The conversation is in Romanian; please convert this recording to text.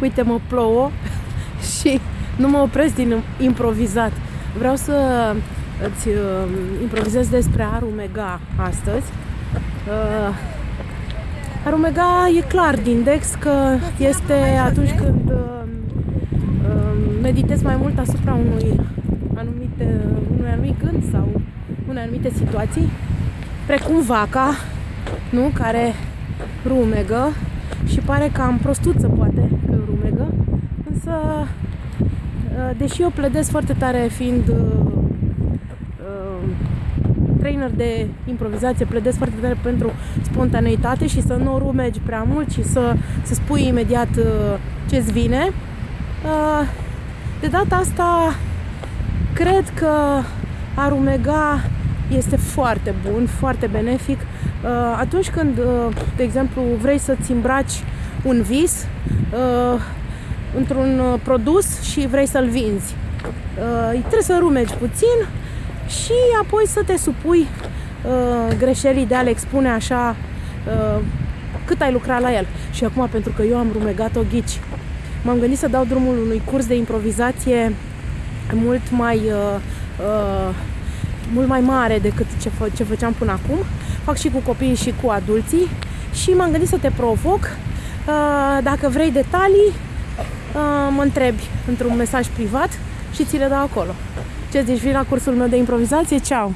Uite, mă plouă și nu mă opresc din improvizat. Vreau să îți uh, improvizez despre Arumega astăzi. Uh, Arumega e clar din Dex că este atunci când uh, uh, meditezi mai mult asupra unui anumite, unui anumit gând sau unei anumite situații, precum vaca, nu? care rumegă și pare cam prostuță poate că rumegă, însă uh, deși eu pledez foarte tare fiind uh, uh, trainer de improvizație, pledez foarte tare pentru spontaneitate și să nu rumegi prea mult și să, să spui imediat ce-ți vine. De data asta cred că a rumega este foarte bun, foarte benefic Uh, atunci când, uh, de exemplu, vrei să-ți îmbraci un vis uh, într-un produs și vrei să-l vinzi, trebuie să rumegi puțin și apoi să te supui greșelii de a le expune așa cât ai lucrat la el. Și acum, pentru că eu am rumegat-o ghici, m-am gândit să dau drumul unui curs de improvizație mult mai uh, uh, mult mai mare decât ce, fă, ce făceam până acum fac și cu copiii și cu adulții și m-am gândit să te provoc. Uh, dacă vrei detalii, uh, mă întrebi într-un mesaj privat și ți le dau acolo. Ce zici, vii la cursul meu de improvizație? Ceau!